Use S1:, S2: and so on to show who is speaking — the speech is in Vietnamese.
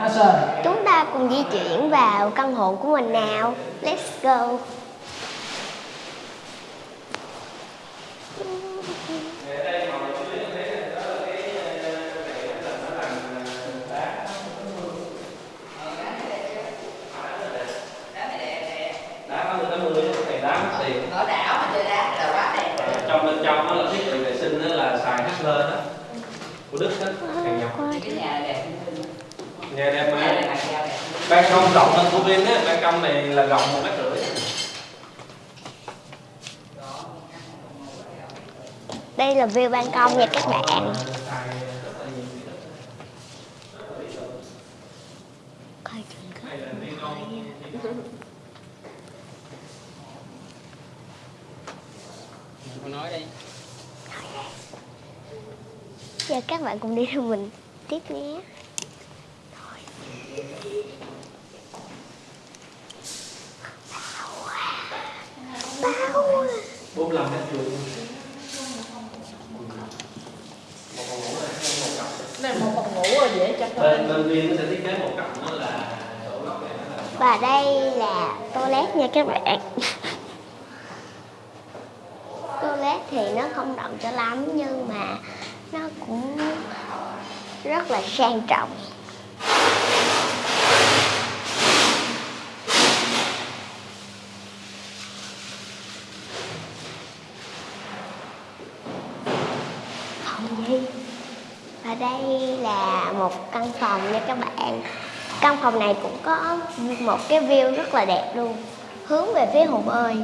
S1: Action.
S2: Chúng ta cùng di chuyển vào căn hộ của mình nào. Let's go.
S3: đá có 80 thì đá mất tiền
S4: ở đảo mà chơi đá là quá đẹp
S3: Ờ, trong bên trong đó là thiết bị vệ sinh đó là xài hát lên đó của đức đó hàng nhập
S4: cái nhà này đẹp
S3: nhà đẹp mà ban công rộng hơn của Vin á ban công này là rộng một mét rưỡi
S2: Đây là view ban công nha các bạn. Coi chừng
S4: nói đi
S2: Giờ các bạn cùng đi theo mình tiếp nhé.
S3: 45 mét vuông
S4: này một phòng ngủ rồi dễ cho
S3: bên bên Vin nó sẽ thiết kế một cặp đó là chỗ góc này nó là
S2: Và đây là toilet nha các bạn. toilet thì nó không rộng cho lắm nhưng mà nó cũng rất là sang trọng. Phòng gì? Và đây là một căn phòng nha các bạn. Căn phòng này cũng có một cái view rất là đẹp luôn, hướng về phía hồ bơi.